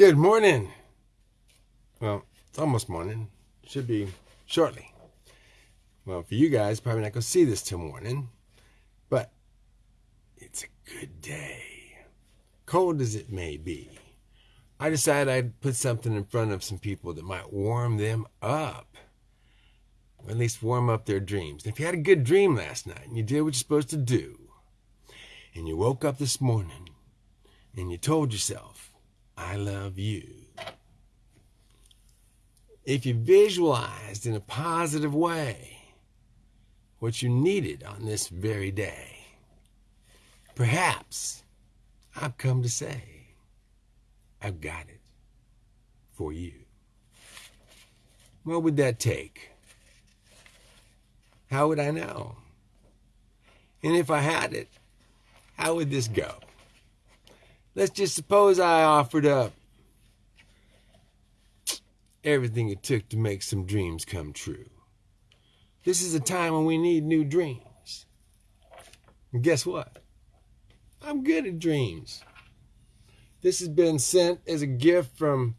Good morning. Well, it's almost morning. Should be shortly. Well, for you guys, probably not going to see this till morning, but it's a good day. Cold as it may be, I decided I'd put something in front of some people that might warm them up. Or at least warm up their dreams. And if you had a good dream last night and you did what you're supposed to do, and you woke up this morning and you told yourself, I love you. If you visualized in a positive way what you needed on this very day, perhaps I've come to say, I've got it for you. What would that take? How would I know? And if I had it, how would this go? Let's just suppose I offered up everything it took to make some dreams come true. This is a time when we need new dreams. And guess what? I'm good at dreams. This has been sent as a gift from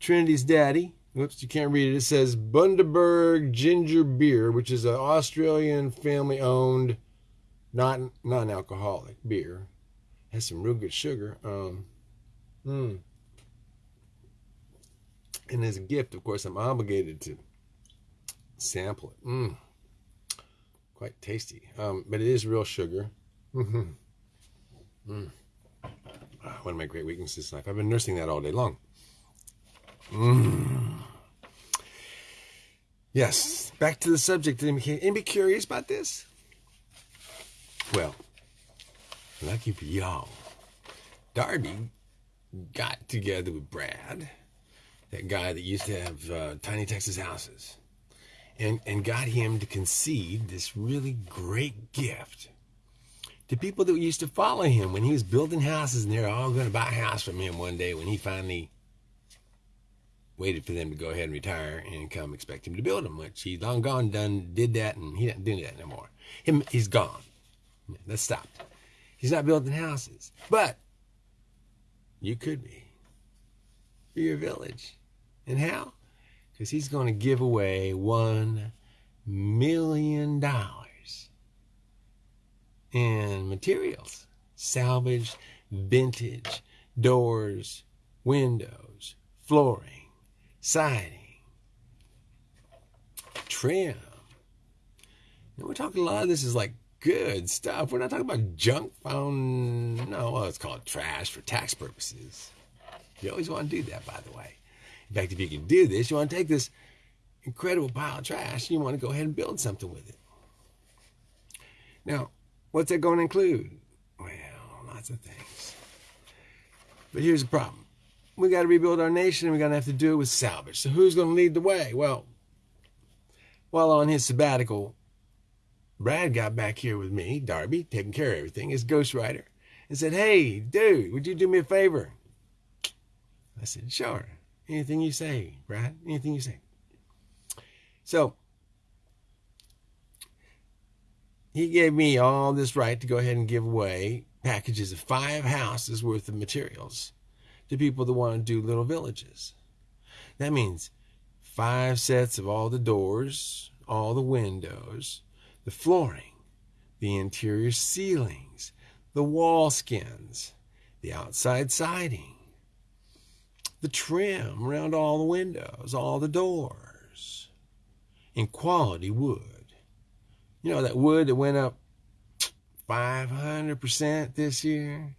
Trinity's daddy. Whoops, you can't read it. It says Bundaberg Ginger Beer, which is an Australian family owned, not non alcoholic beer has some real good sugar. Um, mm. And as a gift, of course, I'm obligated to sample it. Mm. Quite tasty. Um, but it is real sugar. Mm-hmm. Mm. Ah, one of my great weaknesses in life. I've been nursing that all day long. Mm. Yes, back to the subject. Anybody curious about this? Well, lucky for y'all, Darby got together with Brad, that guy that used to have uh, Tiny Texas houses, and, and got him to concede this really great gift to people that used to follow him when he was building houses, and they're all going to buy a house from him one day when he finally waited for them to go ahead and retire and come expect him to build them, which he's long gone, done, did that, and he doesn't do that no more. Him, he's gone. Let's stop. He's not building houses. But you could be for your village. And how? Because he's going to give away $1 million in materials salvage, vintage, doors, windows, flooring, siding, trim. And we're talking a lot of this is like good stuff. We're not talking about junk found. No, well, it's called trash for tax purposes. You always want to do that, by the way. In fact, if you can do this, you want to take this incredible pile of trash and you want to go ahead and build something with it. Now, what's that going to include? Well, lots of things. But here's the problem. We got to rebuild our nation and we're going to have to do it with salvage. So who's going to lead the way? Well, while on his sabbatical, Brad got back here with me, Darby, taking care of everything, his ghostwriter, and said, Hey, dude, would you do me a favor? I said, Sure. Anything you say, Brad. Anything you say. So he gave me all this right to go ahead and give away packages of five houses worth of materials to people that want to do little villages. That means five sets of all the doors, all the windows, the flooring, the interior ceilings, the wall skins, the outside siding, the trim around all the windows, all the doors, in quality wood. You know, that wood that went up 500% this year.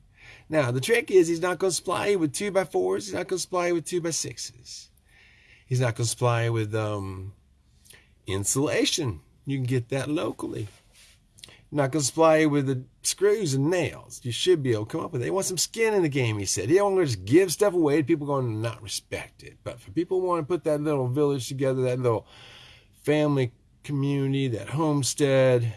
Now, the trick is he's not going to supply you with 2 by 4s He's not going to supply you with 2 by 6s He's not going to supply you with um, insulation you can get that locally. not going to supply you with the screws and nails. You should be able to come up with it. They want some skin in the game, he said. He don't want to just give stuff away to people going to not respect it. But for people who want to put that little village together, that little family community, that homestead,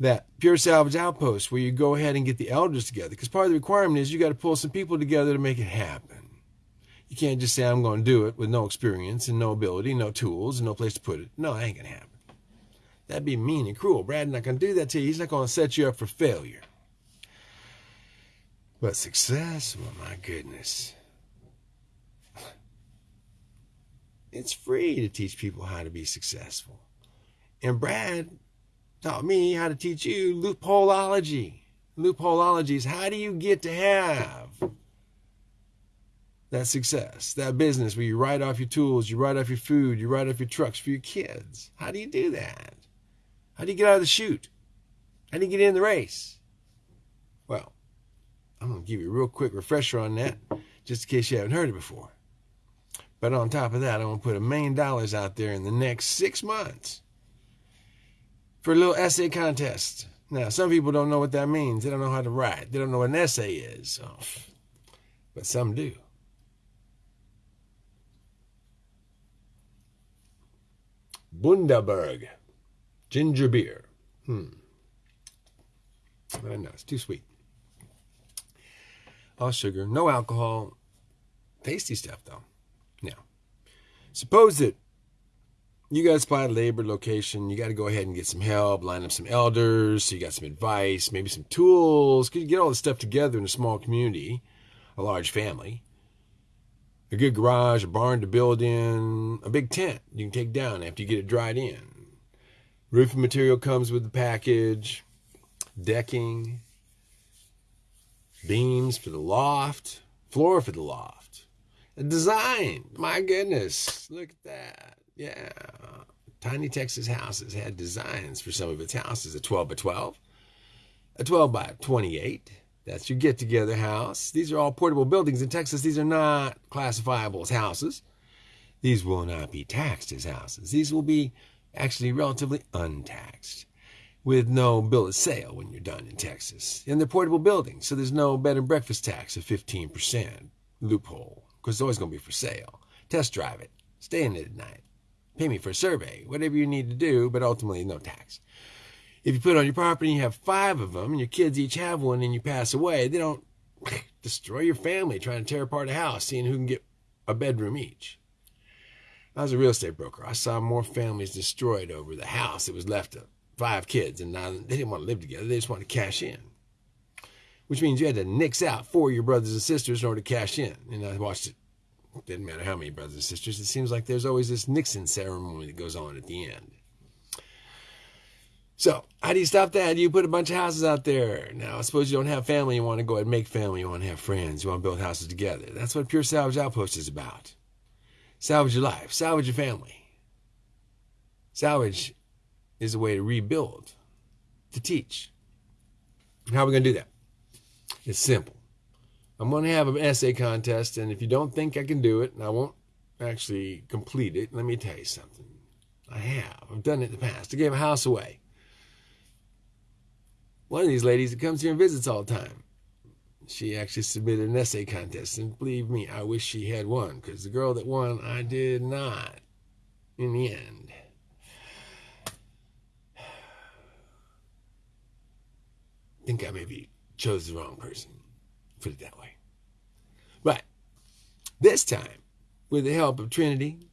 that pure salvage outpost where you go ahead and get the elders together. Because part of the requirement is you got to pull some people together to make it happen. You can't just say, I'm going to do it with no experience and no ability, no tools, and no place to put it. No, that ain't going to happen. That'd be mean and cruel. Brad's not going to do that to you. He's not going to set you up for failure. But success, well, my goodness. It's free to teach people how to be successful. And Brad taught me how to teach you loopholeology. Loopholeology is how do you get to have that success, that business where you write off your tools, you write off your food, you write off your trucks for your kids. How do you do that? How do you get out of the chute? How do you get in the race? Well, I'm going to give you a real quick refresher on that, just in case you haven't heard it before. But on top of that, I'm going to put a million dollars out there in the next six months for a little essay contest. Now, some people don't know what that means. They don't know how to write. They don't know what an essay is. So. But some do. Bundaberg. Ginger beer. Hmm. I know, it's too sweet. All sugar, no alcohol. Tasty stuff, though. Now, suppose that you got to spot a labor location. You got to go ahead and get some help, line up some elders. So you got some advice, maybe some tools. Could you get all this stuff together in a small community, a large family? a good garage, a barn to build in, a big tent you can take down after you get it dried in. Roofing material comes with the package, decking, beams for the loft, floor for the loft. A design, my goodness, look at that. Yeah. Tiny Texas Houses had designs for some of its houses a 12 by 12, a 12 by 28, that's your get together house. These are all portable buildings in Texas. These are not classifiable as houses. These will not be taxed as houses. These will be actually relatively untaxed with no bill of sale when you're done in Texas. And they're portable buildings, so there's no bed and breakfast tax of 15% loophole because it's always going to be for sale. Test drive it. Stay in it at night. Pay me for a survey, whatever you need to do, but ultimately no tax. If you put on your property and you have five of them and your kids each have one and you pass away, they don't destroy your family trying to tear apart a house, seeing who can get a bedroom each. I was a real estate broker. I saw more families destroyed over the house that was left to five kids, and now they didn't want to live together. They just wanted to cash in, which means you had to nix out four of your brothers and sisters in order to cash in. And I watched it. it didn't matter how many brothers and sisters. It seems like there's always this Nixon ceremony that goes on at the end. So, how do you stop that? You put a bunch of houses out there. Now, I suppose you don't have family, you want to go and make family, you want to have friends, you want to build houses together. That's what Pure Salvage Outpost is about. Salvage your life, salvage your family. Salvage is a way to rebuild, to teach. How are we going to do that? It's simple. I'm going to have an essay contest, and if you don't think I can do it, and I won't actually complete it, let me tell you something. I have. I've done it in the past. I gave a house away one of these ladies that comes here and visits all the time. She actually submitted an essay contest, and believe me, I wish she had won, because the girl that won, I did not in the end. I think I maybe chose the wrong person, put it that way. But this time, with the help of Trinity,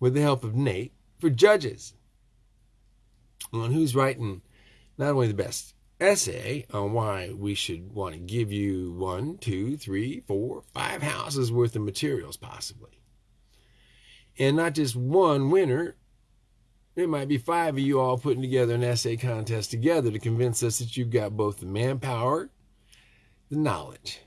with the help of Nate, for judges on who's writing not only the best essay on why we should want to give you one, two, three, four, five houses worth of materials, possibly. And not just one winner. It might be five of you all putting together an essay contest together to convince us that you've got both the manpower, the knowledge.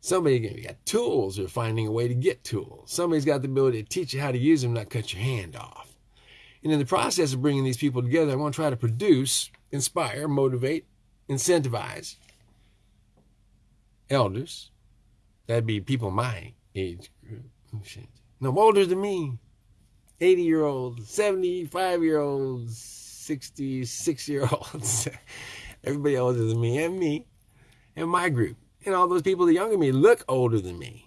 Somebody got tools or finding a way to get tools. Somebody's got the ability to teach you how to use them, not cut your hand off. And in the process of bringing these people together, I want to try to produce inspire, motivate, incentivize elders. That'd be people my age group. Oh, no, older than me. 80 year olds, 75 year olds, 66 year olds. Everybody older than me and me and my group. And all those people that younger than me look older than me.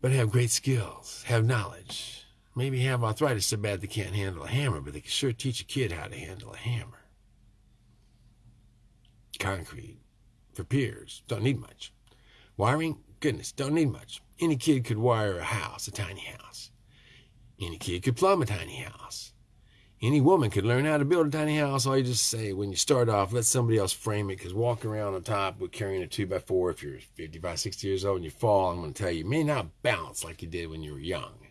But have great skills, have knowledge, maybe have arthritis so bad they can't handle a hammer, but they can sure teach a kid how to handle a hammer. Concrete for piers, don't need much. Wiring, goodness, don't need much. Any kid could wire a house, a tiny house. Any kid could plumb a tiny house. Any woman could learn how to build a tiny house. All you just say when you start off, let somebody else frame it. Because walking around on top with carrying a two by four, if you're 55, 60 years old and you fall, I'm going to tell you, you may not bounce like you did when you were young.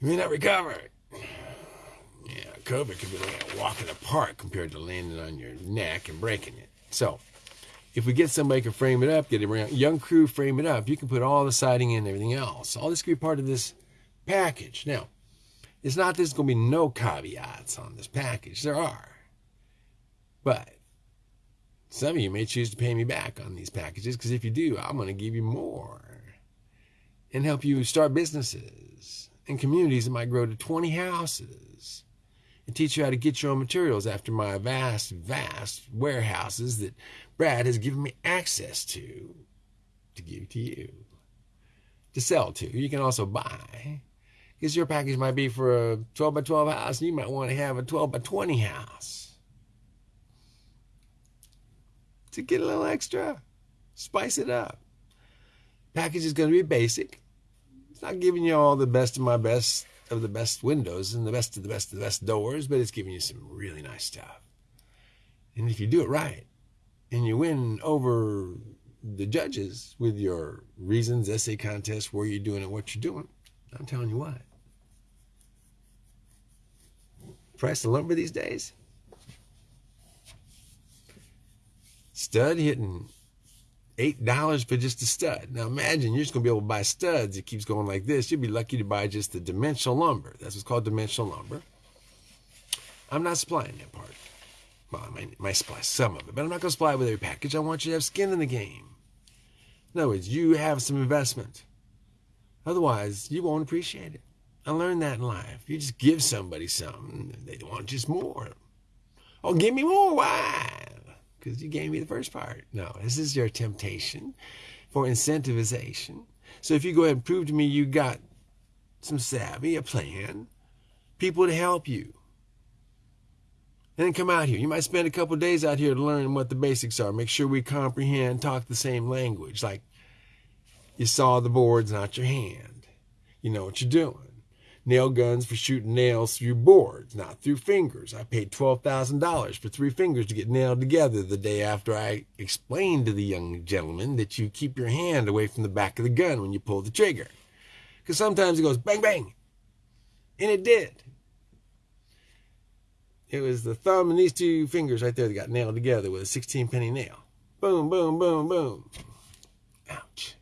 You may not recover. Yeah, COVID could be like a walk in the park compared to landing on your neck and breaking it. So, if we get somebody can frame it up, get a young crew frame it up, you can put all the siding in and everything else. All this could be part of this package. Now, it's not there's going to be no caveats on this package. There are. But some of you may choose to pay me back on these packages because if you do, I'm going to give you more and help you start businesses and communities that might grow to 20 houses and teach you how to get your own materials after my vast, vast warehouses that Brad has given me access to to give to you, to sell to. You can also buy because your package might be for a 12 by 12 house, and you might want to have a 12 by 20 house. To get a little extra, spice it up. Package is going to be basic. It's not giving you all the best of my best of the best windows and the best of the best of the best doors, but it's giving you some really nice stuff. And if you do it right, and you win over the judges with your reasons, essay contest, where you're doing it, what you're doing, I'm telling you what, price of lumber these days? Stud hitting eight dollars for just a stud. Now imagine you're just gonna be able to buy studs. It keeps going like this. You'd be lucky to buy just the dimensional lumber. That's what's called dimensional lumber. I'm not supplying that part. Well, I might, might supply some of it, but I'm not gonna supply it with every package. I want you to have skin in the game. In other words, you have some investment. Otherwise, you won't appreciate it. I learned that in life. You just give somebody something, they want just more. Oh, give me more. Why? Because you gave me the first part. No, this is your temptation for incentivization. So if you go ahead and prove to me you got some savvy, a plan, people to help you, and then come out here. You might spend a couple days out here to learn what the basics are. Make sure we comprehend, talk the same language. Like you saw the boards, not your hand. You know what you're doing nail guns for shooting nails through boards, not through fingers. I paid $12,000 for three fingers to get nailed together the day after I explained to the young gentleman that you keep your hand away from the back of the gun when you pull the trigger. Because sometimes it goes bang, bang. And it did. It was the thumb and these two fingers right there that got nailed together with a 16 penny nail. Boom, boom, boom, boom. Ouch.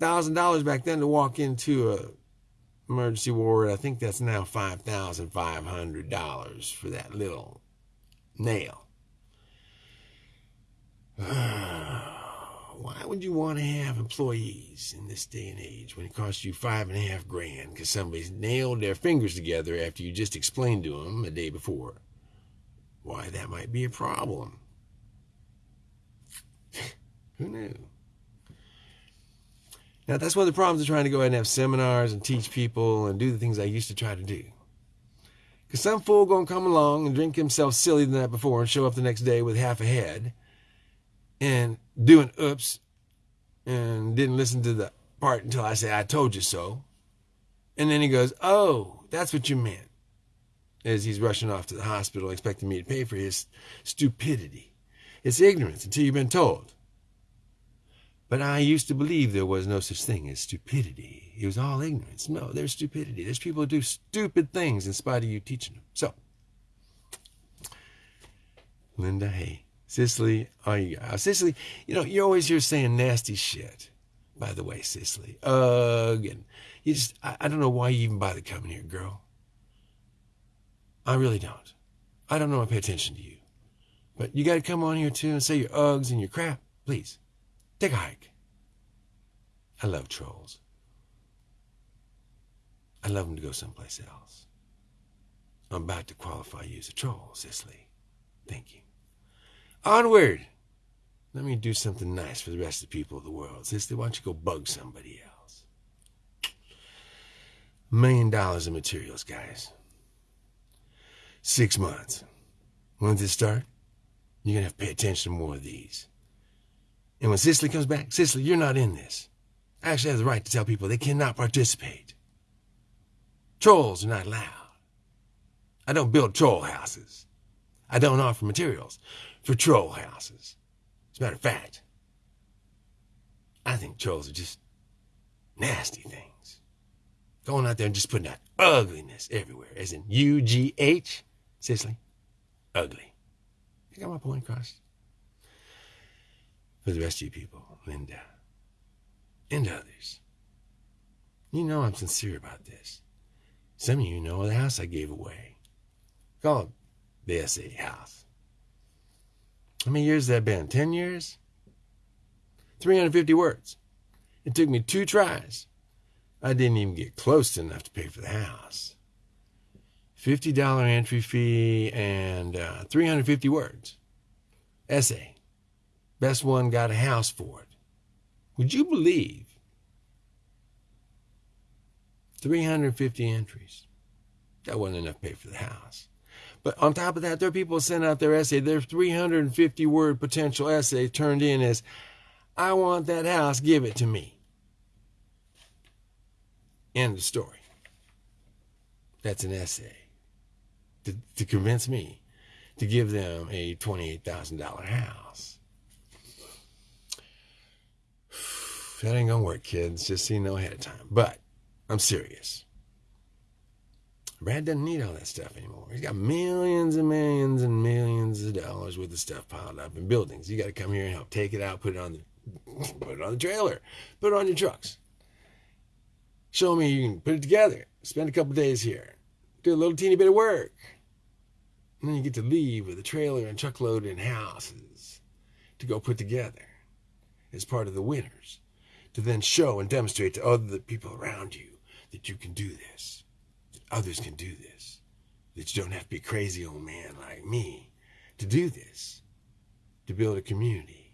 Thousand dollars back then to walk into a emergency ward. I think that's now $5,500 for that little nail. Why would you want to have employees in this day and age when it costs you five and a half grand because somebody's nailed their fingers together after you just explained to them a day before? Why, that might be a problem. Who knew? Now, that's one of the problems of trying to go ahead and have seminars and teach people and do the things I used to try to do. Because some fool going to come along and drink himself silly the night before and show up the next day with half a head and do an oops and didn't listen to the part until I say, I told you so. And then he goes, Oh, that's what you meant. As he's rushing off to the hospital expecting me to pay for his stupidity. It's ignorance until you've been told. But I used to believe there was no such thing as stupidity. It was all ignorance. No, there's stupidity. There's people who do stupid things in spite of you teaching them. So, Linda, hey, Cicely, are you, uh, Cicely, you know, you're always here saying nasty shit. By the way, Cicely, ugh, and you just, I, I don't know why you even bother coming here, girl. I really don't. I don't know I pay attention to you. But you got to come on here too and say your ughs and your crap, please. Take a hike. I love trolls. I love them to go someplace else. I'm about to qualify you as a troll, Cicely. Thank you. Onward! Let me do something nice for the rest of the people of the world. Cicely, why don't you go bug somebody else? A million dollars in materials, guys. Six months. When does it start? You're going to have to pay attention to more of these. And when Cicely comes back, Cicely, you're not in this. I actually have the right to tell people they cannot participate. Trolls are not allowed. I don't build troll houses. I don't offer materials for troll houses. As a matter of fact, I think trolls are just nasty things. Going out there and just putting out ugliness everywhere, as in U G H, Cicely, ugly. You got my point across? For the rest of you people, Linda, and others, you know I'm sincere about this. Some of you know the house I gave away. Called the SA house. How many years has that been? Ten years? 350 words. It took me two tries. I didn't even get close enough to pay for the house. $50 entry fee and uh, 350 words. Essay. Best one got a house for it. Would you believe 350 entries? That wasn't enough to pay for the house. But on top of that, there are people send out their essay. Their 350 word potential essay turned in as, I want that house, give it to me. End of story. That's an essay to, to convince me to give them a $28,000 house. That ain't gonna work, kids. Just so you know ahead of time. But I'm serious. Brad doesn't need all that stuff anymore. He's got millions and millions and millions of dollars worth of stuff piled up in buildings. You got to come here and help take it out, put it on the put it on the trailer, put it on your trucks. Show me you can put it together. Spend a couple days here, do a little teeny bit of work, and then you get to leave with a trailer and truckload and houses to go put together as part of the winners. To then show and demonstrate to other people around you that you can do this, that others can do this, that you don't have to be a crazy old man like me to do this, to build a community.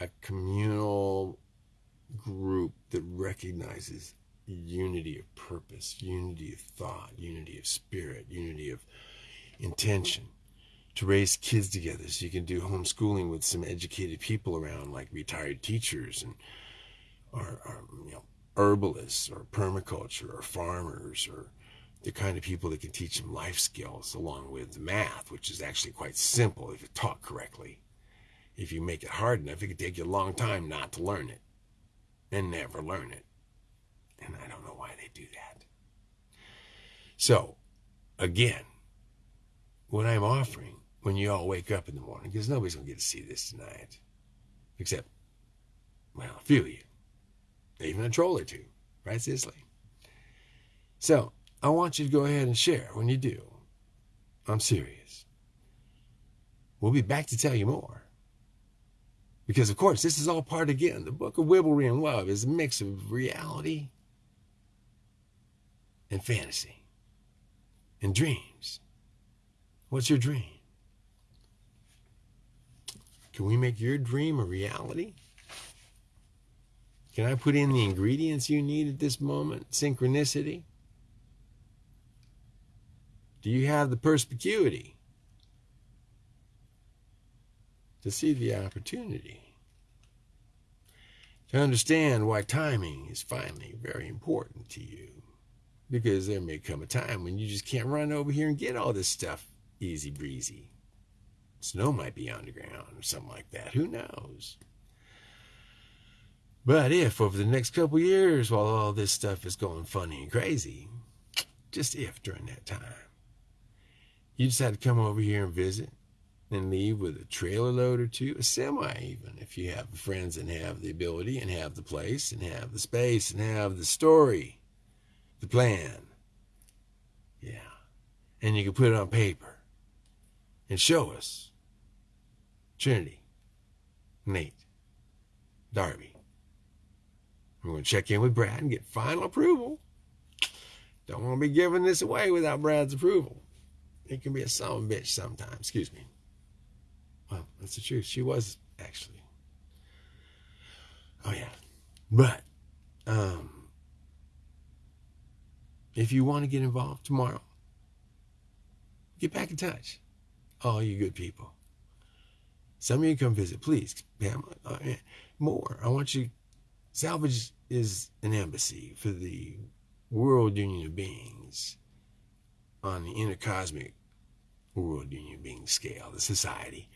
A communal group that recognizes unity of purpose, unity of thought, unity of spirit, unity of intention to raise kids together so you can do homeschooling with some educated people around like retired teachers and or, or you know herbalists or permaculture or farmers or the kind of people that can teach them life skills along with math which is actually quite simple if you taught correctly if you make it hard enough, it could take you a long time not to learn it and never learn it. And I don't know why they do that. So, again, what I'm offering when you all wake up in the morning, because nobody's going to get to see this tonight, except, well, a few of you, even a troll or two, right, Cicely? So, I want you to go ahead and share when you do. I'm serious. We'll be back to tell you more. Because, of course, this is all part, again, the book of Wibblery and Love is a mix of reality and fantasy and dreams. What's your dream? Can we make your dream a reality? Can I put in the ingredients you need at this moment? Synchronicity? Do you have the perspicuity? to see the opportunity, to understand why timing is finally very important to you. Because there may come a time when you just can't run over here and get all this stuff easy breezy. Snow might be underground or something like that. Who knows? But if over the next couple years, while all this stuff is going funny and crazy, just if during that time, you decide to come over here and visit, and leave with a trailer load or two, a semi even, if you have friends and have the ability and have the place and have the space and have the story, the plan. Yeah. And you can put it on paper and show us. Trinity, Nate, Darby. I'm going to check in with Brad and get final approval. Don't want to be giving this away without Brad's approval. It can be a son of a bitch sometimes. Excuse me. Well, that's the truth. She was actually. Oh yeah, but um, if you want to get involved tomorrow, get back in touch. All you good people. Some of you come visit, please, Pamela. Uh, more. I want you. Salvage is an embassy for the world union of beings on the intercosmic world union of beings scale, the society.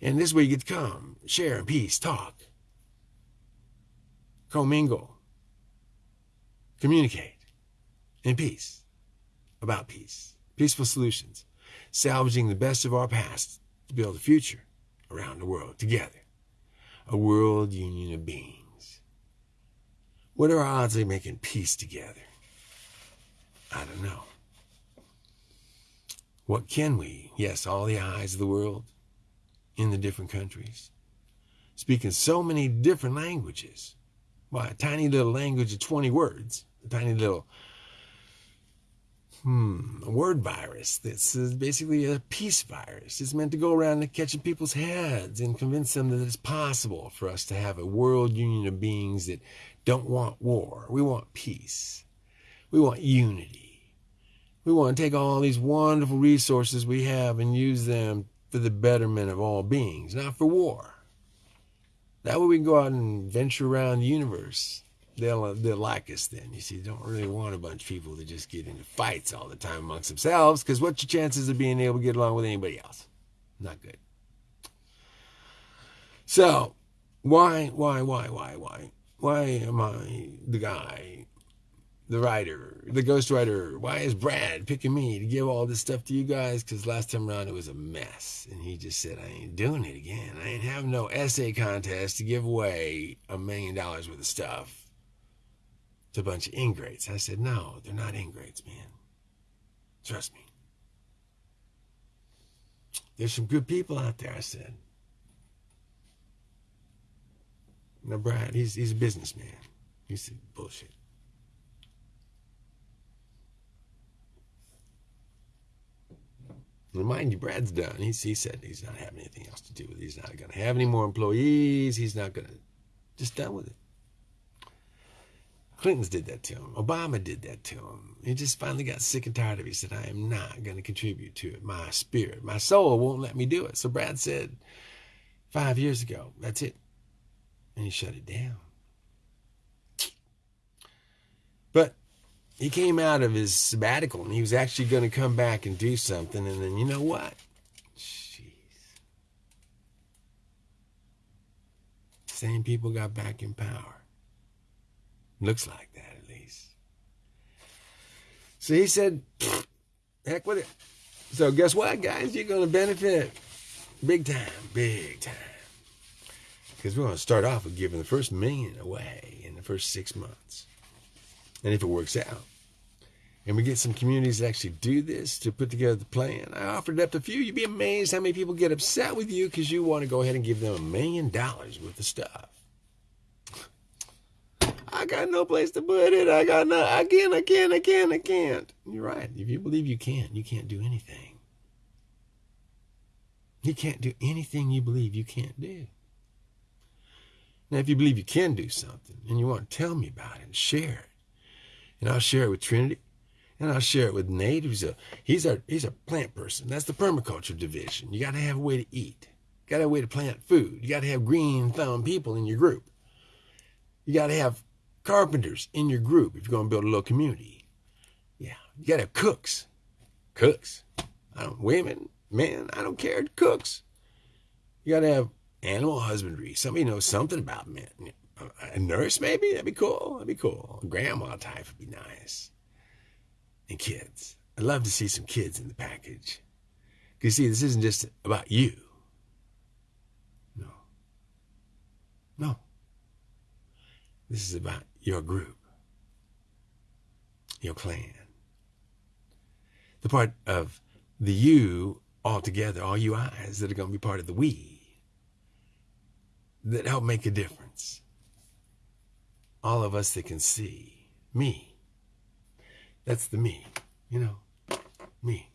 And this way you get to come, share in peace, talk, commingle, communicate in peace, about peace, peaceful solutions, salvaging the best of our past to build a future around the world together, a world union of beings. What are our odds of making peace together? I don't know. What can we? Yes, all the eyes of the world in the different countries, speaking so many different languages. Why, a tiny little language of 20 words, a tiny little hmm, a word virus This is basically a peace virus. It's meant to go around and catch people's heads and convince them that it's possible for us to have a world union of beings that don't want war. We want peace. We want unity. We want to take all these wonderful resources we have and use them for the betterment of all beings, not for war. That way we can go out and venture around the universe they'll uh, they'll like us then. You see, they don't really want a bunch of people to just get into fights all the time amongst themselves, because what's your chances of being able to get along with anybody else? Not good. So, why, why, why, why, why, why am I the guy, the writer, the ghostwriter? Why is Brad picking me to give all this stuff to you guys? Because last time around it was a mess, and he just said I ain't doing it again. I ain't having no essay contest to give away a million dollars worth of stuff to a bunch of ingrates. I said, no, they're not ingrates, man. Trust me. There's some good people out there, I said. Now, Brad, he's, he's a businessman. He said, bullshit. Remind you, Brad's done. He's, he said he's not having anything else to do with it. He's not going to have any more employees. He's not going to, just done with it. Clintons did that to him. Obama did that to him. He just finally got sick and tired of it. He said, I am not going to contribute to it. My spirit, my soul won't let me do it. So Brad said five years ago, that's it. And he shut it down. But he came out of his sabbatical and he was actually going to come back and do something. And then you know what? Jeez. Same people got back in power. Looks like that, at least. So he said, heck with it. So guess what, guys? You're going to benefit big time, big time. Because we're going to start off with giving the first million away in the first six months. And if it works out, and we get some communities that actually do this to put together the plan. I offered up a few. You'd be amazed how many people get upset with you because you want to go ahead and give them a million dollars worth of stuff. Got no place to put it. I got no, I can't, I can't, I can't, I can't. You're right. If you believe you can't, you can't do anything. You can't do anything you believe you can't do. Now, if you believe you can do something and you want to tell me about it and share it, and I'll share it with Trinity, and I'll share it with Nate, who's a he's a he's a plant person. That's the permaculture division. You got to have a way to eat. You got to have a way to plant food. You got to have green thumb people in your group. You got to have carpenters in your group if you're going to build a little community. Yeah, you got to have cooks. Cooks. I don't, women, men, I don't care. Cooks. You got to have animal husbandry. Somebody knows something about men. A nurse, maybe? That'd be cool. That'd be cool. A grandma type would be nice. And kids. I'd love to see some kids in the package. Because, see, this isn't just about you. No. No. This is about your group, your clan. The part of the you all together, all you eyes that are going to be part of the we that help make a difference. All of us that can see me. That's the me, you know, me.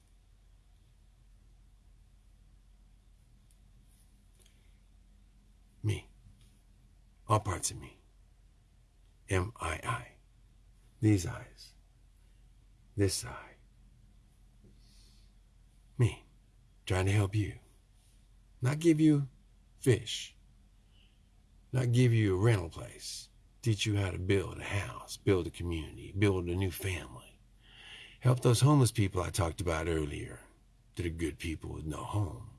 Me. All parts of me. M I I. These eyes. This eye. Me. Trying to help you. Not give you fish. Not give you a rental place. teach you how to build a house, build a community, build a new family. Help those homeless people I talked about earlier that are good people with no home.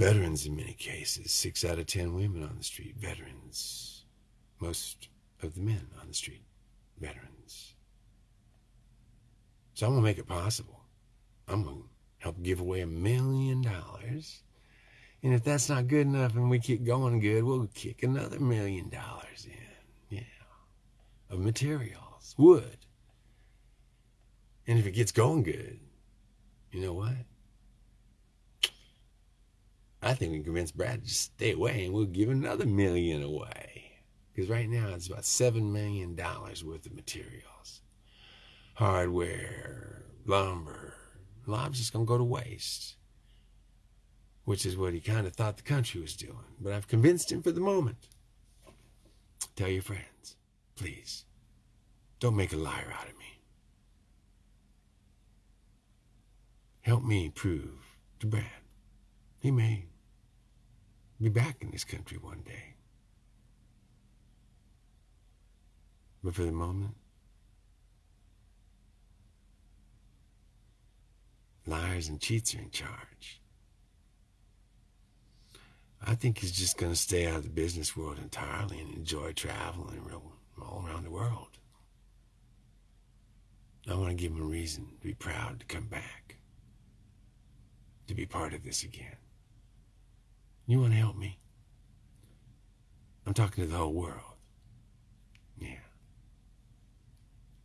Veterans, in many cases, six out of ten women on the street, veterans. Most of the men on the street, veterans. So I'm going to make it possible. I'm going to help give away a million dollars. And if that's not good enough and we keep going good, we'll kick another million dollars in. Yeah. Of materials, wood. And if it gets going good, you know what? I think we can convince Brad to just stay away and we'll give another million away. Because right now it's about $7 million worth of materials hardware, lumber. It's just going to go to waste, which is what he kind of thought the country was doing. But I've convinced him for the moment. Tell your friends, please, don't make a liar out of me. Help me prove to Brad he may be back in this country one day. But for the moment, liars and cheats are in charge. I think he's just going to stay out of the business world entirely and enjoy traveling all around the world. I want to give him a reason to be proud to come back, to be part of this again. You want to help me? I'm talking to the whole world. Yeah.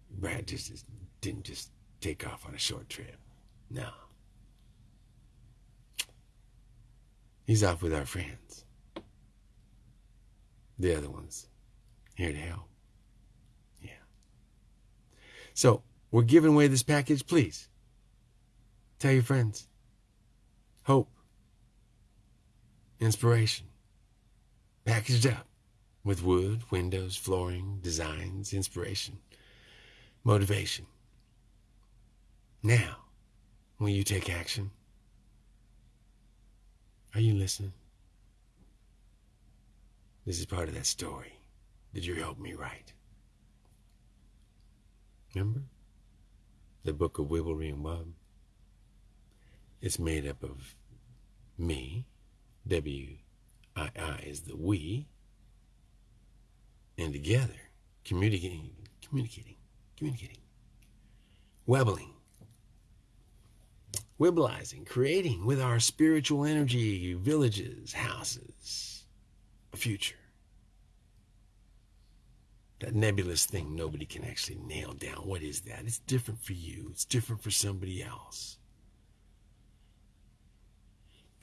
Brad just, just didn't just take off on a short trip. No. He's off with our friends. The other ones here to help. Yeah. So we're giving away this package. Please tell your friends. Hope inspiration, packaged up with wood, windows, flooring, designs, inspiration, motivation. Now, will you take action? Are you listening? This is part of that story that you helped me write. Remember? The book of Wibblery and Wub? It's made up of me, W I I is the we. And together, communicating, communicating, communicating, webbling, wibbleizing, creating with our spiritual energy villages, houses, a future. That nebulous thing nobody can actually nail down. What is that? It's different for you, it's different for somebody else.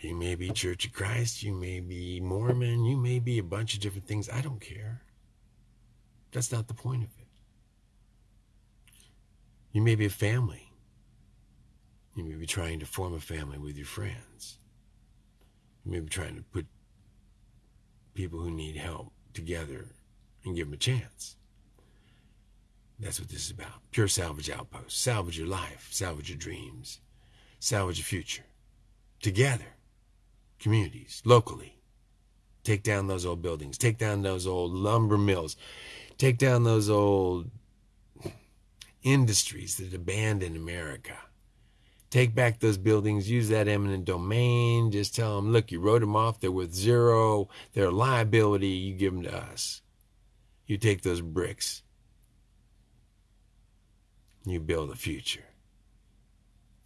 You may be Church of Christ, you may be Mormon, you may be a bunch of different things. I don't care. That's not the point of it. You may be a family. You may be trying to form a family with your friends. You may be trying to put people who need help together and give them a chance. That's what this is about. Pure salvage outpost. Salvage your life, salvage your dreams, salvage your future. Together communities locally. Take down those old buildings, take down those old lumber mills, take down those old industries that abandoned America. Take back those buildings, use that eminent domain, just tell them, look, you wrote them off, they're worth zero, they're a liability, you give them to us. You take those bricks, you build a future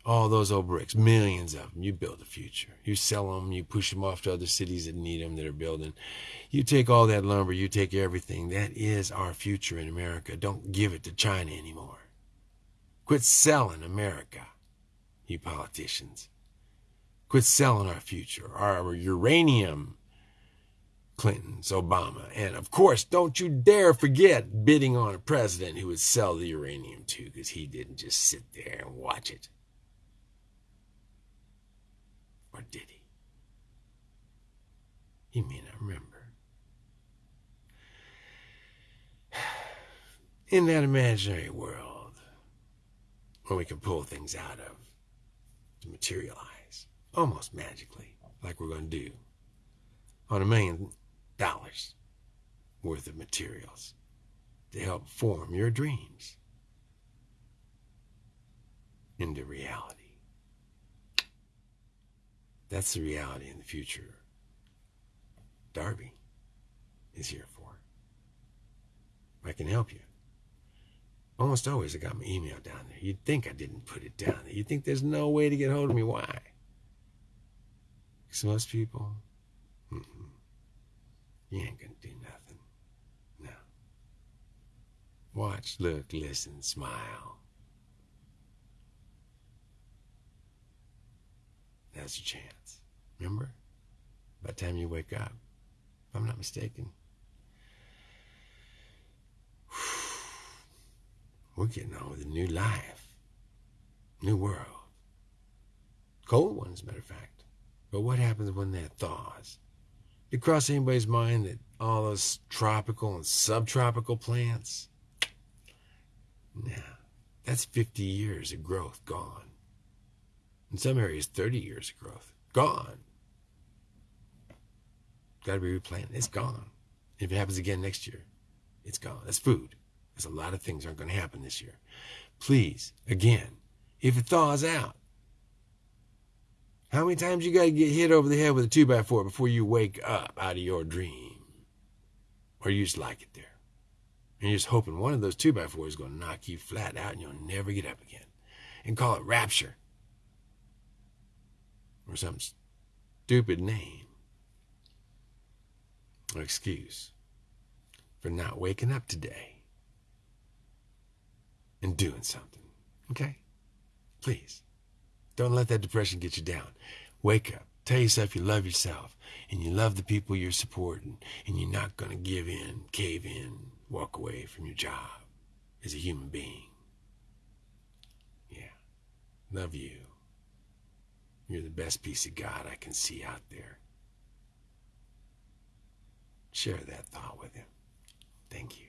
all those old bricks, millions of them. You build a future. You sell them, you push them off to other cities that need them that are building. You take all that lumber, you take everything. That is our future in America. Don't give it to China anymore. Quit selling America, you politicians. Quit selling our future, our uranium. Clinton's, Obama, and of course, don't you dare forget bidding on a president who would sell the uranium too, because he didn't just sit there and watch it. Or did he? He may not remember. In that imaginary world where we can pull things out of to materialize almost magically, like we're going to do on a million dollars worth of materials to help form your dreams into reality. That's the reality in the future. Darby is here for. I can help you. Almost always I got my email down there. You'd think I didn't put it down there. You'd think there's no way to get hold of me. Why? Because most people, mm you ain't gonna do nothing. No. Watch, look, listen, smile. That's your chance. Remember? By the time you wake up, if I'm not mistaken, we're getting on with a new life, new world. Cold one, as a matter of fact. But what happens when that thaws? Did it cross anybody's mind that all those tropical and subtropical plants? Nah, that's 50 years of growth gone. In some areas, 30 years of growth gone. Got to be replanted. It's gone. If it happens again next year, it's gone. That's food. Because a lot of things aren't going to happen this year. Please, again, if it thaws out, how many times you got to get hit over the head with a 2 by 4 before you wake up out of your dream? Or you just like it there? And you're just hoping one of those 2 by 4s is going to knock you flat out and you'll never get up again. And call it rapture. Or some stupid name. Or excuse for not waking up today and doing something. Okay? Please. Don't let that depression get you down. Wake up. Tell yourself you love yourself and you love the people you're supporting and you're not going to give in, cave in, walk away from your job as a human being. Yeah. Love you. You're the best piece of God I can see out there. Share that thought with him. Thank you.